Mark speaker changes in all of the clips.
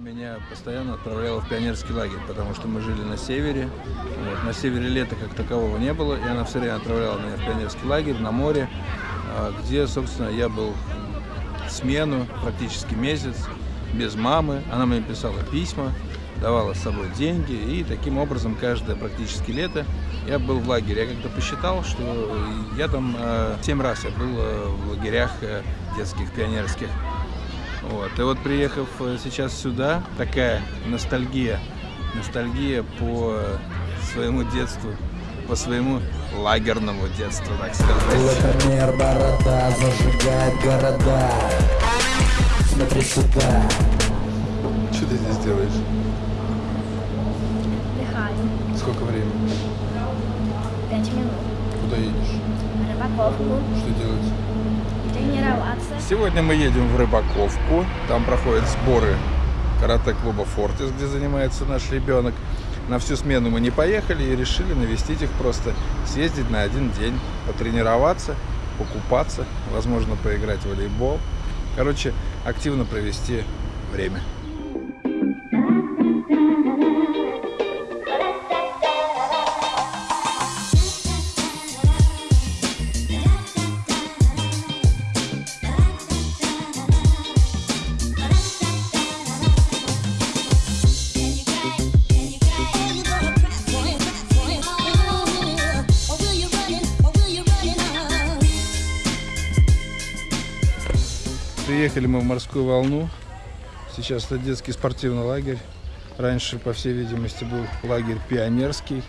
Speaker 1: меня постоянно отправляла в пионерский лагерь, потому что мы жили на севере. Вот. На севере лета как такового не было, и она все время отправляла меня в пионерский лагерь на море, а, где, собственно, я был смену практически месяц без мамы. Она мне писала письма, давала с собой деньги, и таким образом каждое практически лето я был в лагере. Я как-то посчитал, что я там э, семь раз я был э, в лагерях э, детских, пионерских. Вот. И вот приехав сейчас сюда, такая ностальгия, ностальгия по своему детству, по своему лагерному детству, так сказать.
Speaker 2: Лакомер борода зажигает города. Смотри сюда.
Speaker 1: Что ты здесь делаешь?
Speaker 3: Отдыхаю.
Speaker 1: Сколько времени?
Speaker 3: Пять минут.
Speaker 1: Куда едешь?
Speaker 3: Рыбаковку.
Speaker 1: Что делать?
Speaker 3: Тренироваться.
Speaker 1: Сегодня мы едем в Рыбаковку. Там проходят сборы карате-клуба «Фортис», где занимается наш ребенок. На всю смену мы не поехали и решили навестить их просто, съездить на один день, потренироваться, покупаться, возможно, поиграть в волейбол. Короче, активно провести время. Приехали мы в морскую волну. Сейчас это детский спортивный лагерь. Раньше, по всей видимости, был лагерь пионерский.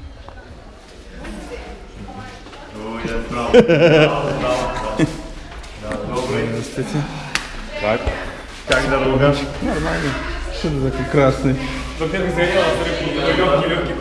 Speaker 1: Здравствуйте.
Speaker 4: Как? Как дорога?
Speaker 1: Нормально. Что ты такой красный?
Speaker 4: Во-первых, загорело, а во-вторых, легкий, легкий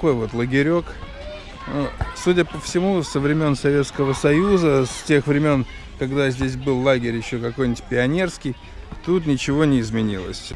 Speaker 1: Такой вот лагерек. Ну, Судя по всему, со времен Советского Союза, с тех времен, когда здесь был лагерь еще какой-нибудь пионерский, тут ничего не изменилось.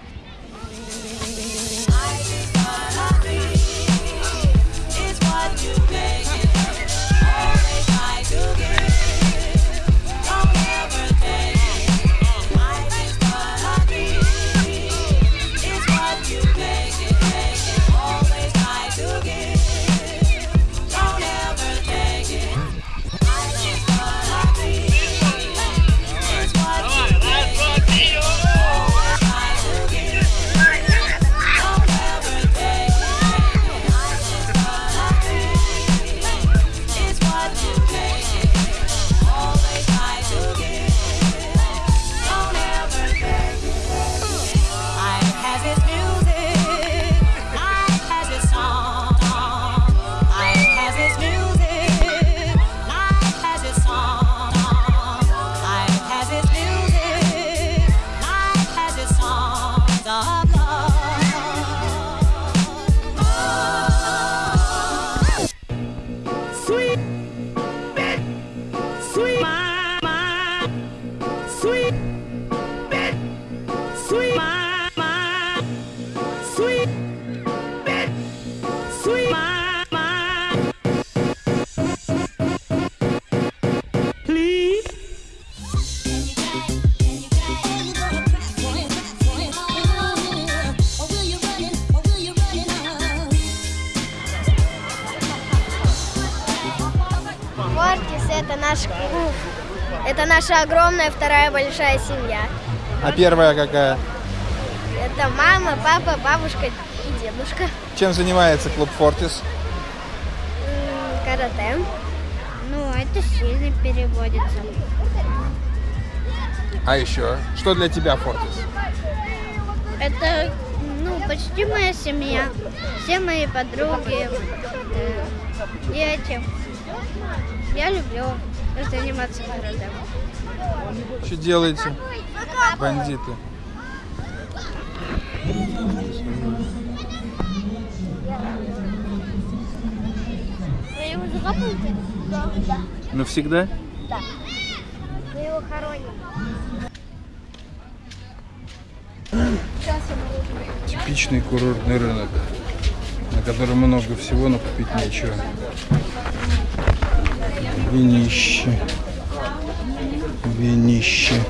Speaker 3: Наша огромная вторая большая семья.
Speaker 1: А первая какая?
Speaker 3: Это мама, папа, бабушка и дедушка.
Speaker 1: Чем занимается клуб «Фортис»?
Speaker 3: Карате. Ну, это сильно переводится.
Speaker 1: А еще? Что для тебя «Фортис»?
Speaker 3: Это, ну, почти моя семья. Все мои подруги, э, дети. Я люблю заниматься.
Speaker 1: Что делаете, бандиты?
Speaker 3: Вы его закапываете? Да.
Speaker 1: Навсегда?
Speaker 3: Да. Вы его хороним.
Speaker 1: Типичный курортный рынок, на котором много всего, но купить нечего. Винище. Винище.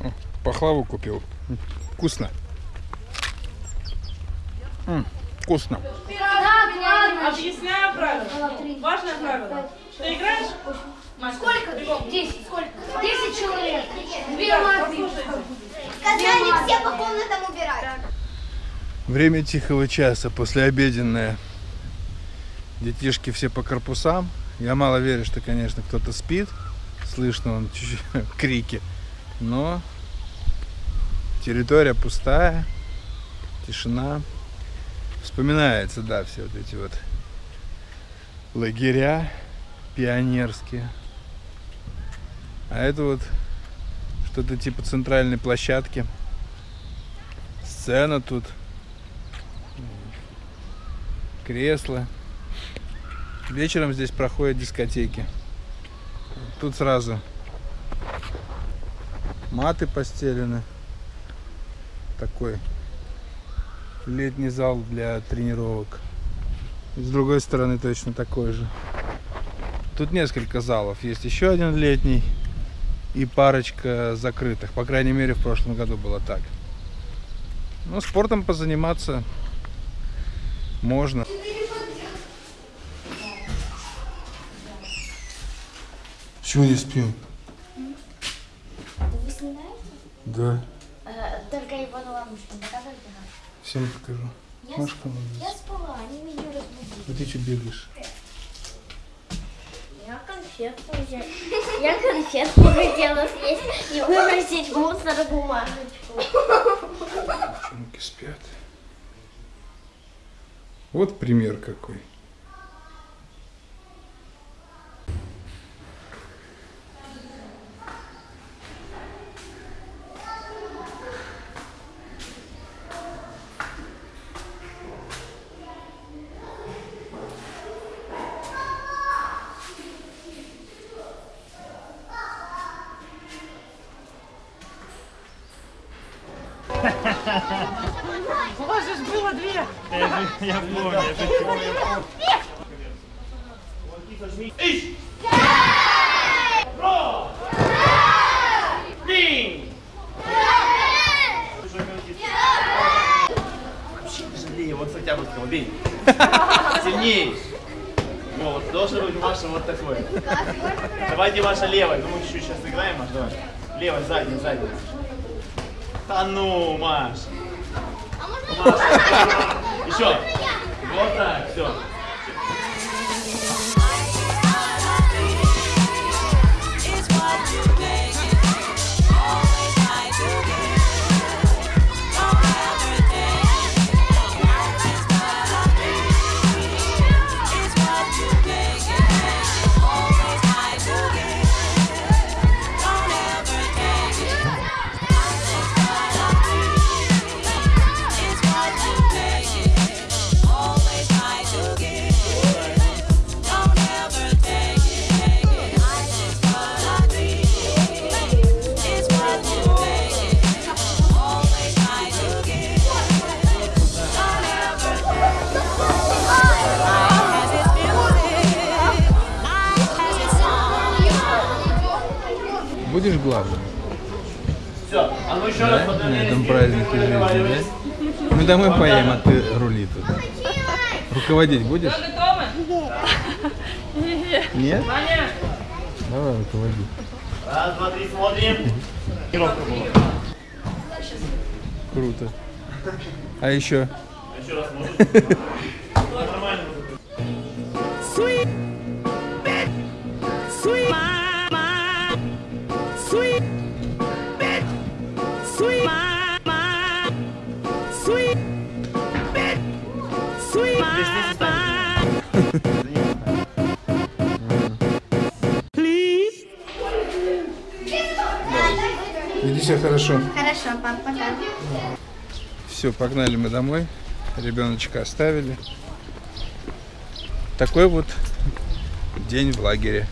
Speaker 1: О, Пахлаву купил. М, Вкусно. М, Вкусно.
Speaker 5: Объясняю правила. Важное правило. Ты играешь?
Speaker 6: Сколько? Десять. Сколько? Десять человек. Две маты.
Speaker 3: Сказали все по комнатам убирать.
Speaker 1: Время тихого часа, послеобеденное. Детишки все по корпусам. Я мало верю, что, конечно, кто-то спит. Слышно он чуть-чуть крики. Но территория пустая, тишина. Вспоминается, да, все вот эти вот лагеря пионерские. А это вот что-то типа центральной площадки. Сцена тут кресла. Вечером здесь проходят дискотеки. Тут сразу маты постелены. Такой летний зал для тренировок. С другой стороны точно такой же. Тут несколько залов. Есть еще один летний и парочка закрытых. По крайней мере, в прошлом году было так. Ну, спортом позаниматься можно. Чего не спим?
Speaker 3: Вы снимаете?
Speaker 1: Да,
Speaker 3: Только Иванова мышку показывайте.
Speaker 1: всем покажу. Машка,
Speaker 3: Я спала, они меня разбудили.
Speaker 1: а ты что бегаешь?
Speaker 3: Конфетку взять. Я конфетку хотела съесть и выбросить мусор бумажечку.
Speaker 1: Девчонки спят. Вот пример какой.
Speaker 5: У вас же было две.
Speaker 4: Я помню, я же Жалею, вот с Октябрьского, бей. Сильней. Вот, должен быть Маша вот такой. Давайте Маша левой. Ну мы чуть-чуть сейчас играем, Маш, давай. Левой, задней, задней. Да ну, Маш. Маша. Еще. Вот так, все.
Speaker 1: Будешь главным?
Speaker 4: Все. А ну еще
Speaker 1: Да?
Speaker 4: раз
Speaker 1: На этом празднике жизни, да? Мы домой поедем, а ты рули тут. Руководить будешь?
Speaker 5: Готовы?
Speaker 1: Нет?
Speaker 5: Ваня,
Speaker 1: Давай руководи.
Speaker 4: Раз, два, три, смотрим. Тренировка была.
Speaker 1: Круто. А еще?
Speaker 4: Еще раз можешь?
Speaker 1: Иди себя хорошо.
Speaker 3: Хорошо, пап, пока.
Speaker 1: Все, погнали мы домой. Ребеночка оставили. Такой вот день в лагере.